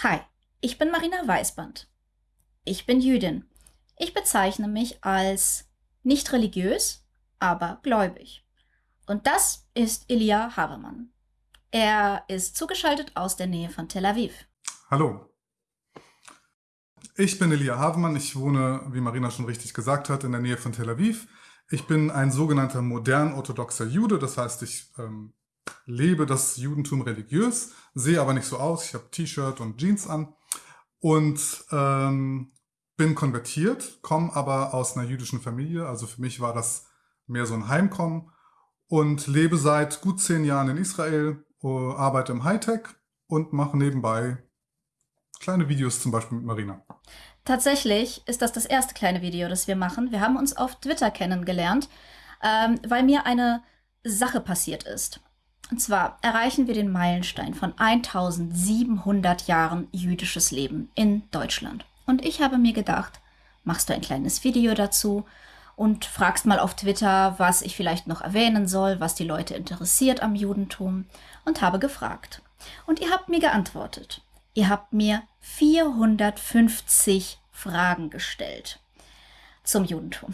Hi, ich bin Marina Weißband. Ich bin Jüdin. Ich bezeichne mich als nicht religiös, aber gläubig. Und das ist Elia Habermann. Er ist zugeschaltet aus der Nähe von Tel Aviv. Hallo. Ich bin Elia Havemann. Ich wohne, wie Marina schon richtig gesagt hat, in der Nähe von Tel Aviv. Ich bin ein sogenannter modern-orthodoxer Jude. Das heißt, ich ähm, lebe das Judentum religiös, sehe aber nicht so aus. Ich habe T-Shirt und Jeans an und ähm, bin konvertiert, komme aber aus einer jüdischen Familie. Also für mich war das mehr so ein Heimkommen und lebe seit gut zehn Jahren in Israel, äh, arbeite im Hightech und mache nebenbei kleine Videos zum Beispiel mit Marina. Tatsächlich ist das das erste kleine Video, das wir machen. Wir haben uns auf Twitter kennengelernt, ähm, weil mir eine Sache passiert ist. Und zwar erreichen wir den Meilenstein von 1700 Jahren jüdisches Leben in Deutschland. Und ich habe mir gedacht, machst du ein kleines Video dazu und fragst mal auf Twitter, was ich vielleicht noch erwähnen soll, was die Leute interessiert am Judentum und habe gefragt. Und ihr habt mir geantwortet. Ihr habt mir 450 Fragen gestellt zum Judentum.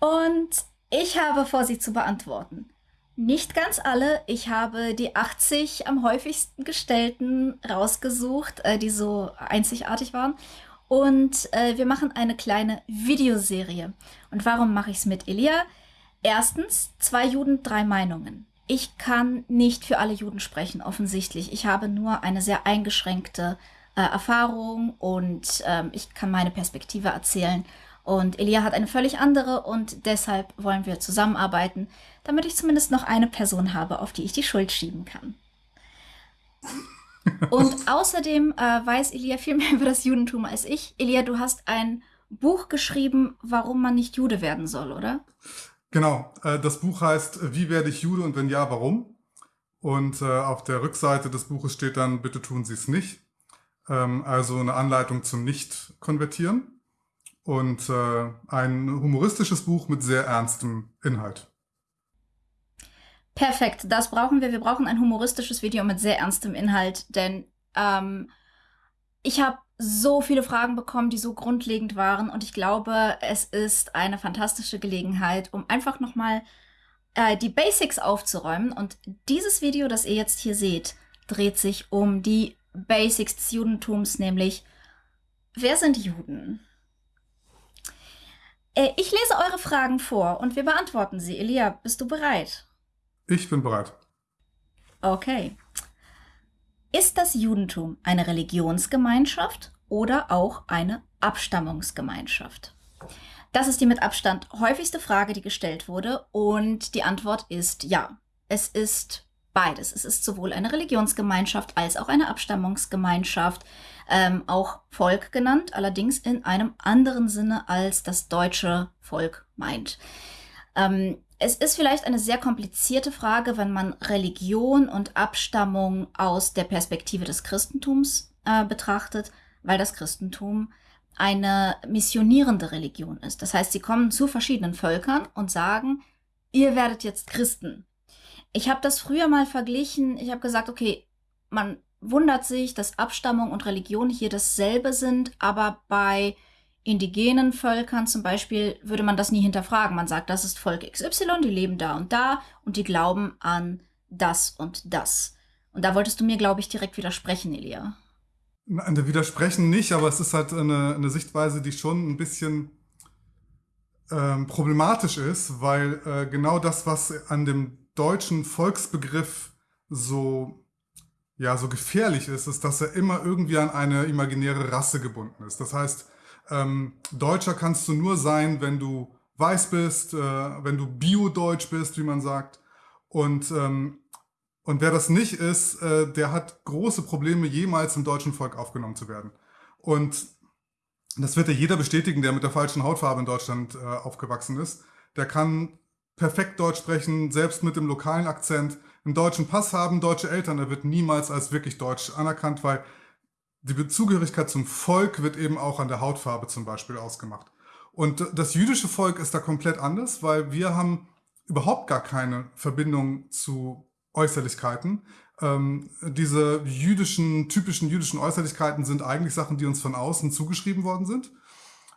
Und ich habe vor, sie zu beantworten. Nicht ganz alle. Ich habe die 80 am häufigsten gestellten rausgesucht, äh, die so einzigartig waren. Und äh, wir machen eine kleine Videoserie. Und warum mache ich es mit Elia? Erstens, zwei Juden, drei Meinungen. Ich kann nicht für alle Juden sprechen, offensichtlich. Ich habe nur eine sehr eingeschränkte äh, Erfahrung und ähm, ich kann meine Perspektive erzählen. Und Elia hat eine völlig andere und deshalb wollen wir zusammenarbeiten, damit ich zumindest noch eine Person habe, auf die ich die Schuld schieben kann. Und außerdem äh, weiß Elia viel mehr über das Judentum als ich. Elia, du hast ein Buch geschrieben, warum man nicht Jude werden soll, oder? Genau. Äh, das Buch heißt Wie werde ich Jude und wenn ja, warum? Und äh, auf der Rückseite des Buches steht dann, bitte tun Sie es nicht. Ähm, also eine Anleitung zum Nicht-Konvertieren und äh, ein humoristisches Buch mit sehr ernstem Inhalt. Perfekt, das brauchen wir. Wir brauchen ein humoristisches Video mit sehr ernstem Inhalt, denn ähm, ich habe so viele Fragen bekommen, die so grundlegend waren und ich glaube, es ist eine fantastische Gelegenheit, um einfach nochmal äh, die Basics aufzuräumen. Und dieses Video, das ihr jetzt hier seht, dreht sich um die Basics des Judentums, nämlich wer sind Juden? Äh, ich lese eure Fragen vor und wir beantworten sie. Elia, bist du bereit? Ich bin bereit. Okay. Ist das Judentum eine Religionsgemeinschaft oder auch eine Abstammungsgemeinschaft? Das ist die mit Abstand häufigste Frage, die gestellt wurde und die Antwort ist ja. Es ist beides. Es ist sowohl eine Religionsgemeinschaft als auch eine Abstammungsgemeinschaft, ähm, auch Volk genannt, allerdings in einem anderen Sinne, als das deutsche Volk meint. Ähm, es ist vielleicht eine sehr komplizierte Frage, wenn man Religion und Abstammung aus der Perspektive des Christentums äh, betrachtet, weil das Christentum eine missionierende Religion ist. Das heißt, sie kommen zu verschiedenen Völkern und sagen, ihr werdet jetzt Christen. Ich habe das früher mal verglichen. Ich habe gesagt, okay, man wundert sich, dass Abstammung und Religion hier dasselbe sind, aber bei indigenen Völkern zum Beispiel würde man das nie hinterfragen. Man sagt, das ist Volk XY, die leben da und da und die glauben an das und das. Und da wolltest du mir, glaube ich, direkt widersprechen, Elia. Nein, widersprechen nicht, aber es ist halt eine, eine Sichtweise, die schon ein bisschen ähm, problematisch ist, weil äh, genau das, was an dem deutschen Volksbegriff so, ja, so gefährlich ist, ist, dass er immer irgendwie an eine imaginäre Rasse gebunden ist. Das heißt, ähm, Deutscher kannst du nur sein, wenn du weiß bist, äh, wenn du Bio-Deutsch bist, wie man sagt. Und, ähm, und wer das nicht ist, äh, der hat große Probleme, jemals im deutschen Volk aufgenommen zu werden. Und das wird ja jeder bestätigen, der mit der falschen Hautfarbe in Deutschland äh, aufgewachsen ist. Der kann perfekt Deutsch sprechen, selbst mit dem lokalen Akzent, einen deutschen Pass haben, deutsche Eltern, er wird niemals als wirklich deutsch anerkannt, weil die Zugehörigkeit zum Volk wird eben auch an der Hautfarbe zum Beispiel ausgemacht. Und das jüdische Volk ist da komplett anders, weil wir haben überhaupt gar keine Verbindung zu Äußerlichkeiten. ähm, diese jüdischen, typischen jüdischen Äußerlichkeiten sind eigentlich Sachen, die uns von außen zugeschrieben worden sind.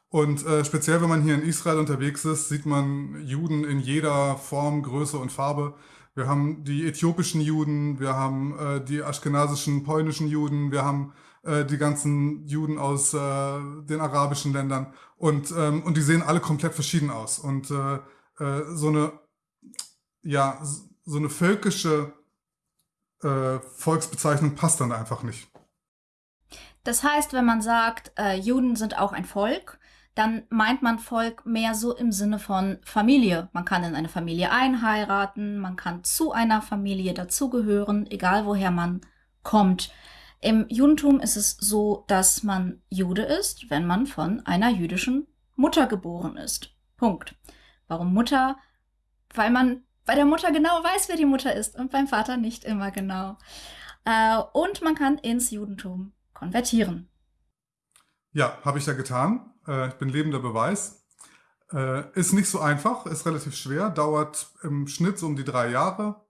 Und äh, speziell, wenn man hier in Israel unterwegs ist, sieht man Juden in jeder Form, Größe und Farbe. Wir haben die äthiopischen Juden, wir haben äh, die aschkenasischen, polnischen Juden, wir haben äh, die ganzen Juden aus äh, den arabischen Ländern und, ähm, und die sehen alle komplett verschieden aus. Und äh, äh, so eine, ja, so eine völkische äh, Volksbezeichnung passt dann einfach nicht. Das heißt, wenn man sagt, Juden sind auch ein Volk, dann meint man Volk mehr so im Sinne von Familie. Man kann in eine Familie einheiraten, man kann zu einer Familie dazugehören, egal woher man kommt. Im Judentum ist es so, dass man Jude ist, wenn man von einer jüdischen Mutter geboren ist. Punkt. Warum Mutter? Weil man bei der Mutter genau weiß, wer die Mutter ist und beim Vater nicht immer genau. Äh, und man kann ins Judentum konvertieren. Ja, habe ich ja getan. Äh, ich bin lebender Beweis. Äh, ist nicht so einfach, ist relativ schwer, dauert im Schnitt so um die drei Jahre.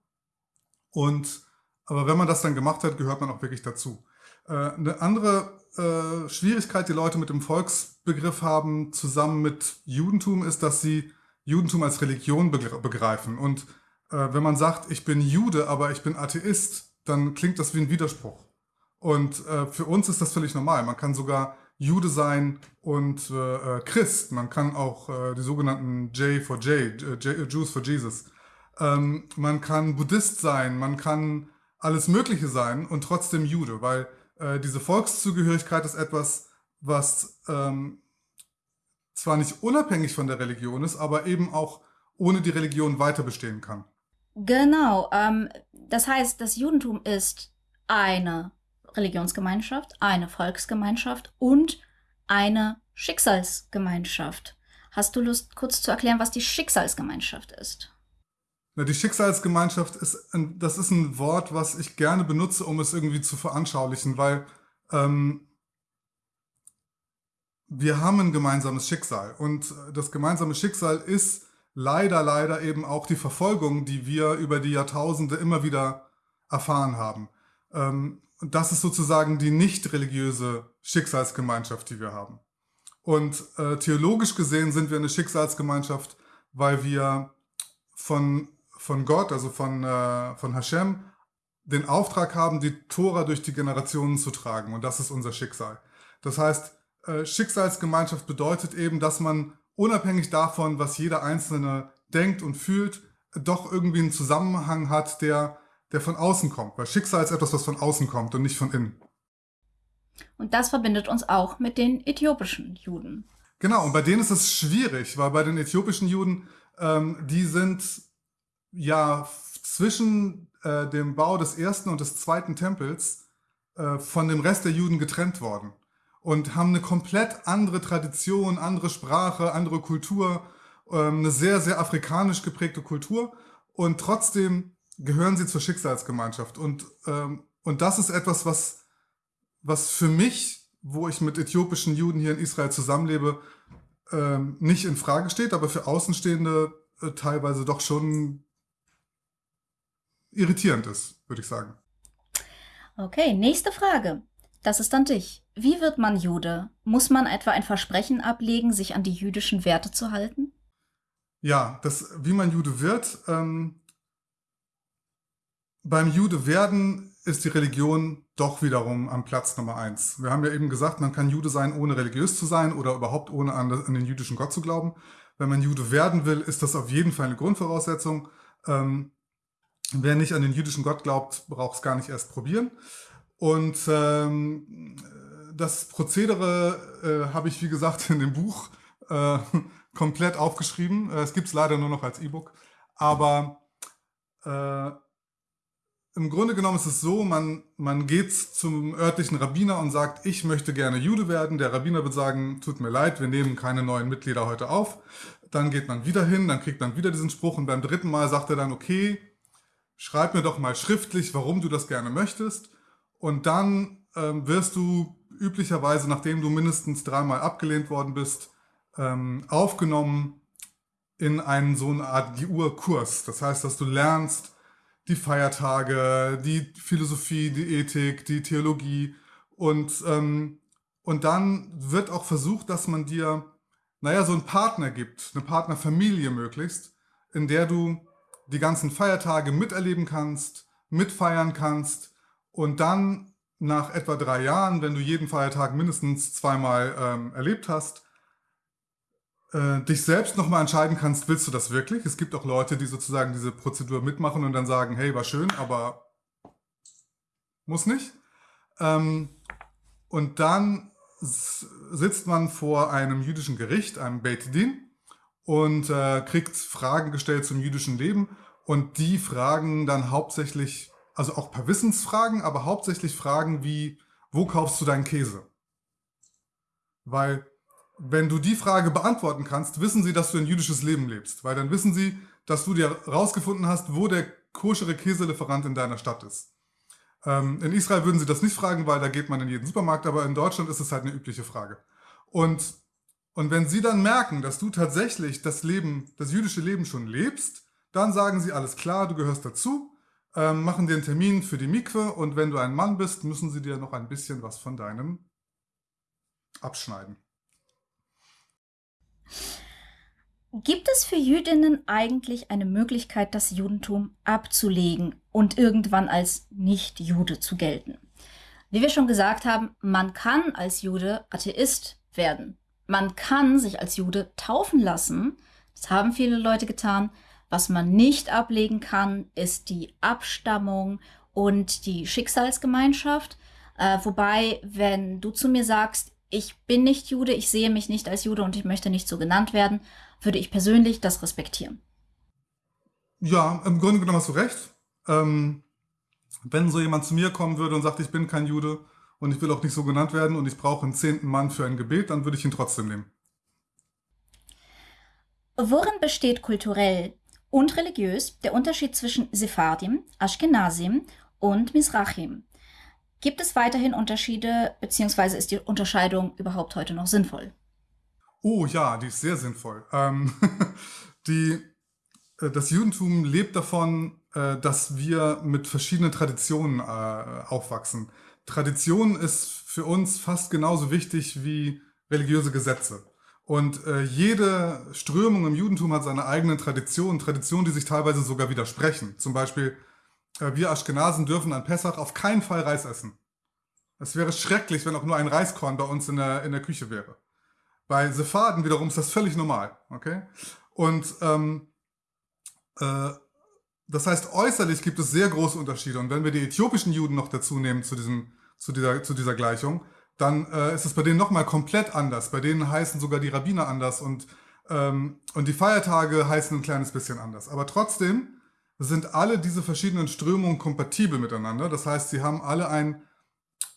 Und aber wenn man das dann gemacht hat, gehört man auch wirklich dazu. Äh, eine andere äh, Schwierigkeit, die Leute mit dem Volksbegriff haben, zusammen mit Judentum, ist, dass sie Judentum als Religion begreifen. Und äh, wenn man sagt, ich bin Jude, aber ich bin Atheist, dann klingt das wie ein Widerspruch. Und für uns ist das völlig normal. Man kann sogar Jude sein und Christ. Man kann auch die sogenannten J for J, J Jews for Jesus. Ähm, man kann Buddhist sein, man kann alles Mögliche sein und trotzdem Jude, weil äh, diese Volkszugehörigkeit ist etwas, was ähm, zwar nicht unabhängig von der Religion ist, aber eben auch ohne die Religion weiter bestehen kann. Genau. Ähm, das heißt, das Judentum ist eine Religionsgemeinschaft, eine Volksgemeinschaft und eine Schicksalsgemeinschaft. Hast du Lust, kurz zu erklären, was die Schicksalsgemeinschaft ist? Na, die Schicksalsgemeinschaft ist, ein, das ist ein Wort, was ich gerne benutze, um es irgendwie zu veranschaulichen, weil ähm, wir haben ein gemeinsames Schicksal. Und das gemeinsame Schicksal ist leider, leider eben auch die Verfolgung, die wir über die Jahrtausende immer wieder erfahren haben. Ähm, das ist sozusagen die nicht religiöse Schicksalsgemeinschaft, die wir haben. Und äh, theologisch gesehen sind wir eine Schicksalsgemeinschaft, weil wir von, von Gott, also von, äh, von Hashem, den Auftrag haben, die Tora durch die Generationen zu tragen. Und das ist unser Schicksal. Das heißt, äh, Schicksalsgemeinschaft bedeutet eben, dass man unabhängig davon, was jeder Einzelne denkt und fühlt, doch irgendwie einen Zusammenhang hat, der, der von außen kommt. Weil Schicksal ist etwas, was von außen kommt und nicht von innen. Und das verbindet uns auch mit den äthiopischen Juden. Genau, und bei denen ist es schwierig, weil bei den äthiopischen Juden, ähm, die sind ja zwischen äh, dem Bau des ersten und des zweiten Tempels äh, von dem Rest der Juden getrennt worden und haben eine komplett andere Tradition, andere Sprache, andere Kultur, ähm, eine sehr, sehr afrikanisch geprägte Kultur und trotzdem gehören sie zur Schicksalsgemeinschaft. Und, ähm, und das ist etwas, was, was für mich, wo ich mit äthiopischen Juden hier in Israel zusammenlebe, ähm, nicht in Frage steht, aber für Außenstehende äh, teilweise doch schon irritierend ist, würde ich sagen. Okay, nächste Frage. Das ist an dich. Wie wird man Jude? Muss man etwa ein Versprechen ablegen, sich an die jüdischen Werte zu halten? Ja, das, wie man Jude wird. Ähm, beim Jude werden ist die Religion doch wiederum am Platz Nummer eins. Wir haben ja eben gesagt, man kann Jude sein, ohne religiös zu sein oder überhaupt ohne an, an den jüdischen Gott zu glauben. Wenn man Jude werden will, ist das auf jeden Fall eine Grundvoraussetzung. Ähm, wer nicht an den jüdischen Gott glaubt, braucht es gar nicht erst probieren. Und ähm, das Prozedere äh, habe ich, wie gesagt, in dem Buch äh, komplett aufgeschrieben. Äh, es gibt es leider nur noch als E-Book. Aber äh, im Grunde genommen ist es so, man, man geht zum örtlichen Rabbiner und sagt, ich möchte gerne Jude werden. Der Rabbiner wird sagen, tut mir leid, wir nehmen keine neuen Mitglieder heute auf. Dann geht man wieder hin, dann kriegt man wieder diesen Spruch und beim dritten Mal sagt er dann, okay, schreib mir doch mal schriftlich, warum du das gerne möchtest. Und dann ähm, wirst du üblicherweise, nachdem du mindestens dreimal abgelehnt worden bist, ähm, aufgenommen in einen so eine Art GUR-Kurs. Das heißt, dass du lernst, die Feiertage, die Philosophie, die Ethik, die Theologie. Und, ähm, und dann wird auch versucht, dass man dir, naja, so einen Partner gibt, eine Partnerfamilie möglichst, in der du die ganzen Feiertage miterleben kannst, mitfeiern kannst und dann nach etwa drei Jahren, wenn du jeden Feiertag mindestens zweimal ähm, erlebt hast, äh, dich selbst nochmal entscheiden kannst, willst du das wirklich? Es gibt auch Leute, die sozusagen diese Prozedur mitmachen und dann sagen, hey, war schön, aber muss nicht. Ähm, und dann sitzt man vor einem jüdischen Gericht, einem Beit Din, und äh, kriegt Fragen gestellt zum jüdischen Leben. Und die fragen dann hauptsächlich, also auch paar Wissensfragen, aber hauptsächlich Fragen wie, wo kaufst du deinen Käse? Weil wenn du die Frage beantworten kannst, wissen sie, dass du ein jüdisches Leben lebst. Weil dann wissen sie, dass du dir rausgefunden hast, wo der koschere Käselieferant in deiner Stadt ist. Ähm, in Israel würden sie das nicht fragen, weil da geht man in jeden Supermarkt, aber in Deutschland ist es halt eine übliche Frage. Und, und wenn sie dann merken, dass du tatsächlich das Leben, das jüdische Leben schon lebst, dann sagen sie, alles klar, du gehörst dazu, ähm, machen dir einen Termin für die Mikwe und wenn du ein Mann bist, müssen sie dir noch ein bisschen was von deinem abschneiden. Gibt es für Jüdinnen eigentlich eine Möglichkeit, das Judentum abzulegen und irgendwann als Nicht-Jude zu gelten? Wie wir schon gesagt haben, man kann als Jude Atheist werden. Man kann sich als Jude taufen lassen. Das haben viele Leute getan. Was man nicht ablegen kann, ist die Abstammung und die Schicksalsgemeinschaft. Äh, wobei, wenn du zu mir sagst, ich bin nicht Jude, ich sehe mich nicht als Jude und ich möchte nicht so genannt werden, würde ich persönlich das respektieren. Ja, im Grunde genommen hast du recht. Ähm, wenn so jemand zu mir kommen würde und sagt, ich bin kein Jude und ich will auch nicht so genannt werden und ich brauche einen zehnten Mann für ein Gebet, dann würde ich ihn trotzdem nehmen. Worin besteht kulturell und religiös der Unterschied zwischen Sephardim, Ashkenazim und Mizrachim? Gibt es weiterhin Unterschiede, beziehungsweise ist die Unterscheidung überhaupt heute noch sinnvoll? Oh ja, die ist sehr sinnvoll. Ähm, die, äh, das Judentum lebt davon, äh, dass wir mit verschiedenen Traditionen äh, aufwachsen. Tradition ist für uns fast genauso wichtig wie religiöse Gesetze. Und äh, jede Strömung im Judentum hat seine eigenen Traditionen, Traditionen, die sich teilweise sogar widersprechen. Zum Beispiel äh, wir Aschkenasen dürfen an Pessach auf keinen Fall Reis essen. Es wäre schrecklich, wenn auch nur ein Reiskorn bei uns in der, in der Küche wäre. Bei Sephaden wiederum ist das völlig normal. Okay? Und ähm, äh, das heißt, äußerlich gibt es sehr große Unterschiede. Und wenn wir die äthiopischen Juden noch dazu nehmen zu, diesem, zu, dieser, zu dieser Gleichung, dann äh, ist es bei denen nochmal komplett anders. Bei denen heißen sogar die Rabbiner anders und, ähm, und die Feiertage heißen ein kleines bisschen anders. Aber trotzdem sind alle diese verschiedenen Strömungen kompatibel miteinander. Das heißt, sie haben alle ein,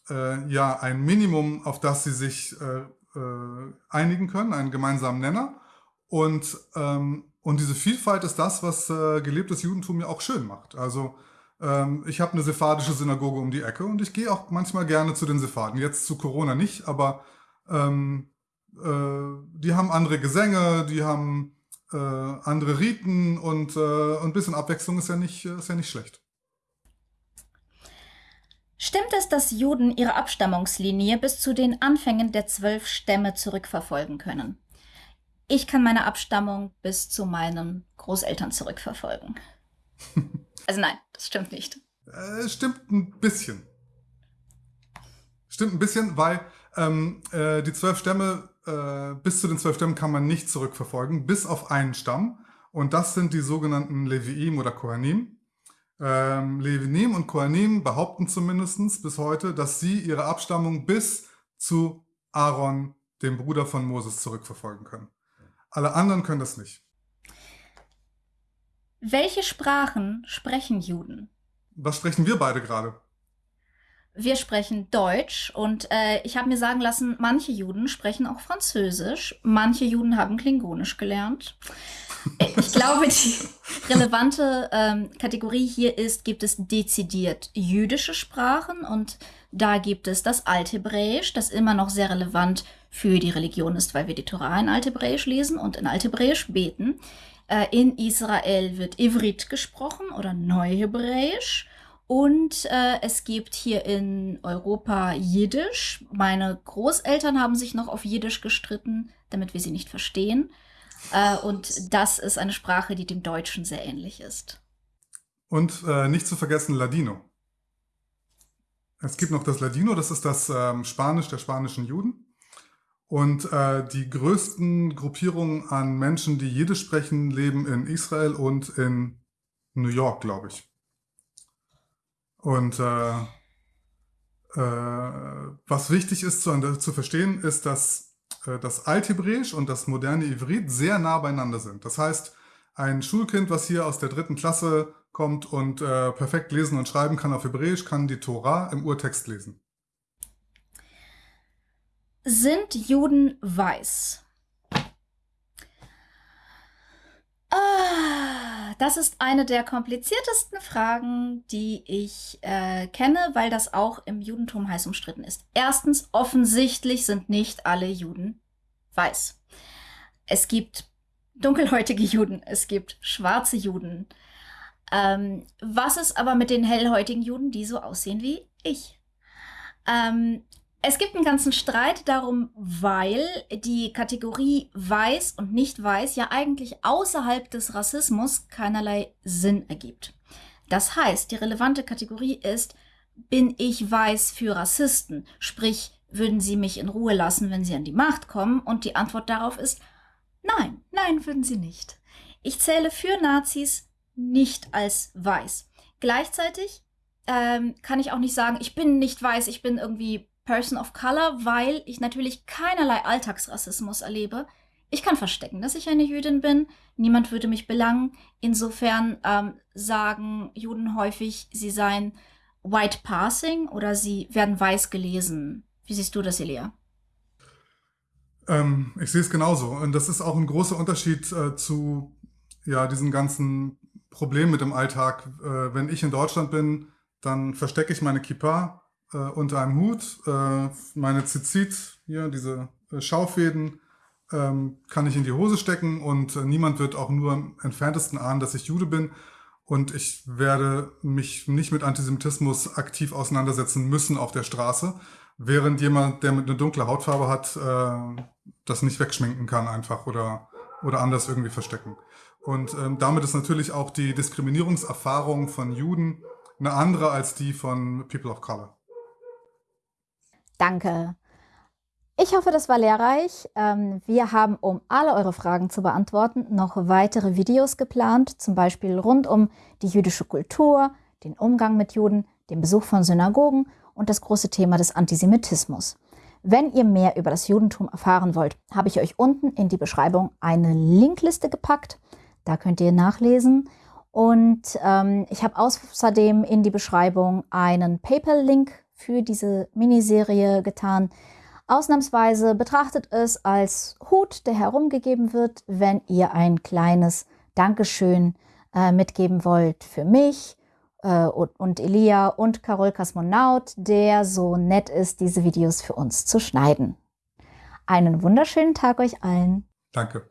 äh, ja, ein Minimum, auf das sie sich äh, äh, einigen können, einen gemeinsamen Nenner. Und, ähm, und diese Vielfalt ist das, was äh, gelebtes Judentum ja auch schön macht. Also ähm, ich habe eine sephardische Synagoge um die Ecke und ich gehe auch manchmal gerne zu den Sepharden. Jetzt zu Corona nicht, aber ähm, äh, die haben andere Gesänge, die haben äh, andere Riten und äh, ein bisschen Abwechslung ist ja nicht, ist ja nicht schlecht. Stimmt es, dass Juden ihre Abstammungslinie bis zu den Anfängen der zwölf Stämme zurückverfolgen können? Ich kann meine Abstammung bis zu meinen Großeltern zurückverfolgen. also nein, das stimmt nicht. Äh, stimmt ein bisschen. Stimmt ein bisschen, weil ähm, äh, die zwölf Stämme äh, bis zu den zwölf Stämmen kann man nicht zurückverfolgen, bis auf einen Stamm. Und das sind die sogenannten Leviim oder Kohanim. Ähm, Levinim und Kohanim behaupten zumindest bis heute, dass sie ihre Abstammung bis zu Aaron, dem Bruder von Moses, zurückverfolgen können. Alle anderen können das nicht. Welche Sprachen sprechen Juden? Was sprechen wir beide gerade? Wir sprechen Deutsch und äh, ich habe mir sagen lassen, manche Juden sprechen auch Französisch, manche Juden haben Klingonisch gelernt. Ich glaube, die relevante ähm, Kategorie hier ist, gibt es dezidiert jüdische Sprachen und da gibt es das Althebräisch, das immer noch sehr relevant für die Religion ist, weil wir die Torah in Althebräisch lesen und in Althebräisch beten. Äh, in Israel wird Ivrit gesprochen oder Neuhebräisch. Und äh, es gibt hier in Europa Jiddisch. Meine Großeltern haben sich noch auf Jiddisch gestritten, damit wir sie nicht verstehen. Äh, und das ist eine Sprache, die dem Deutschen sehr ähnlich ist. Und äh, nicht zu vergessen Ladino. Es gibt noch das Ladino, das ist das ähm, Spanisch der spanischen Juden. Und äh, die größten Gruppierungen an Menschen, die Jiddisch sprechen, leben in Israel und in New York, glaube ich. Und äh, äh, was wichtig ist zu, zu verstehen, ist, dass äh, das Althebräisch und das moderne Ivrit sehr nah beieinander sind. Das heißt, ein Schulkind, was hier aus der dritten Klasse kommt und äh, perfekt lesen und schreiben kann auf Hebräisch, kann die Tora im Urtext lesen. Sind Juden weiß? Ah, das ist eine der kompliziertesten Fragen, die ich äh, kenne, weil das auch im Judentum heiß umstritten ist. Erstens, offensichtlich sind nicht alle Juden weiß. Es gibt dunkelhäutige Juden, es gibt schwarze Juden, ähm, was ist aber mit den hellhäutigen Juden, die so aussehen wie ich? Ähm, es gibt einen ganzen Streit darum, weil die Kategorie weiß und nicht weiß ja eigentlich außerhalb des Rassismus keinerlei Sinn ergibt. Das heißt, die relevante Kategorie ist, bin ich weiß für Rassisten? Sprich, würden sie mich in Ruhe lassen, wenn sie an die Macht kommen? Und die Antwort darauf ist, nein, nein, würden sie nicht. Ich zähle für Nazis nicht als weiß. Gleichzeitig ähm, kann ich auch nicht sagen, ich bin nicht weiß, ich bin irgendwie Person of Color, weil ich natürlich keinerlei Alltagsrassismus erlebe. Ich kann verstecken, dass ich eine Jüdin bin. Niemand würde mich belangen. Insofern ähm, sagen Juden häufig, sie seien white passing oder sie werden weiß gelesen. Wie siehst du das, Elia? Ähm, ich sehe es genauso. Und das ist auch ein großer Unterschied äh, zu ja, diesen ganzen Problem mit dem Alltag. Äh, wenn ich in Deutschland bin, dann verstecke ich meine Kippa äh, unter einem Hut. Äh, meine Zizit, hier diese äh, Schaufäden, ähm, kann ich in die Hose stecken und äh, niemand wird auch nur im entferntesten ahnen, dass ich Jude bin. Und ich werde mich nicht mit Antisemitismus aktiv auseinandersetzen müssen auf der Straße, während jemand, der mit einer dunklen Hautfarbe hat, äh, das nicht wegschminken kann einfach oder, oder anders irgendwie verstecken. Und ähm, damit ist natürlich auch die Diskriminierungserfahrung von Juden eine andere als die von People of Color. Danke. Ich hoffe, das war lehrreich. Ähm, wir haben, um alle eure Fragen zu beantworten, noch weitere Videos geplant, zum Beispiel rund um die jüdische Kultur, den Umgang mit Juden, den Besuch von Synagogen und das große Thema des Antisemitismus. Wenn ihr mehr über das Judentum erfahren wollt, habe ich euch unten in die Beschreibung eine Linkliste gepackt. Da könnt ihr nachlesen. Und ähm, ich habe außerdem in die Beschreibung einen PayPal-Link für diese Miniserie getan. Ausnahmsweise betrachtet es als Hut, der herumgegeben wird, wenn ihr ein kleines Dankeschön äh, mitgeben wollt für mich äh, und, und Elia und Carol Kosmonaut, der so nett ist, diese Videos für uns zu schneiden. Einen wunderschönen Tag euch allen. Danke.